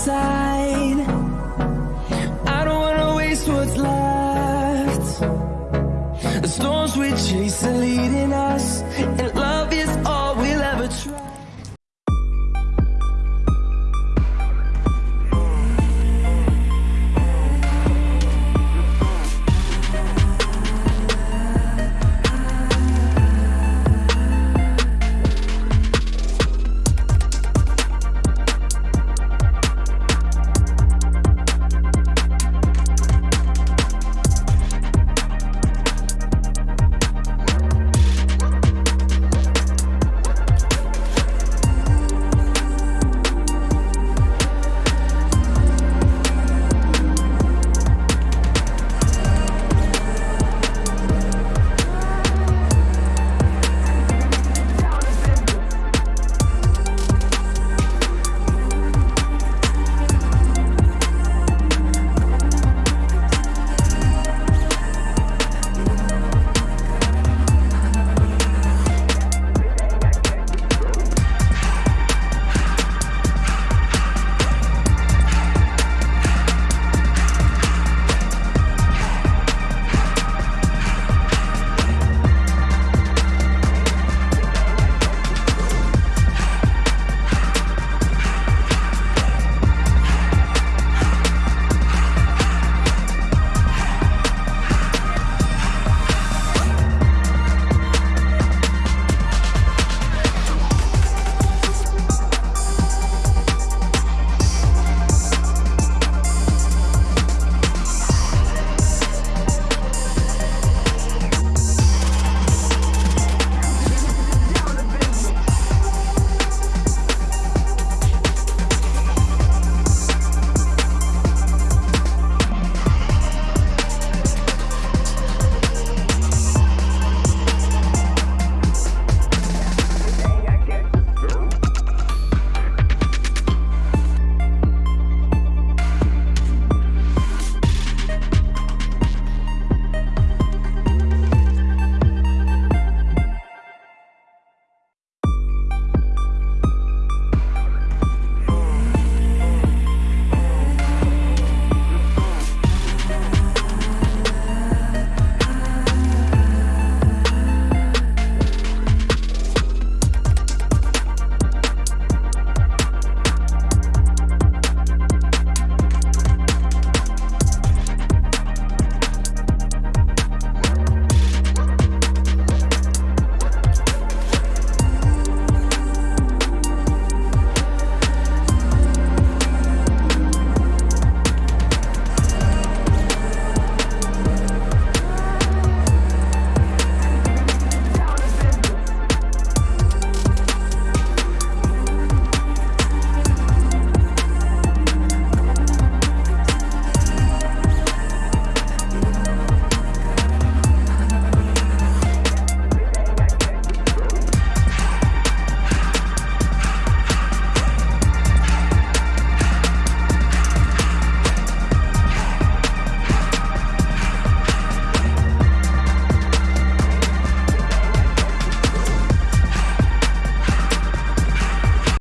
inside I don't wanna waste what's left. The storms we chase are leading us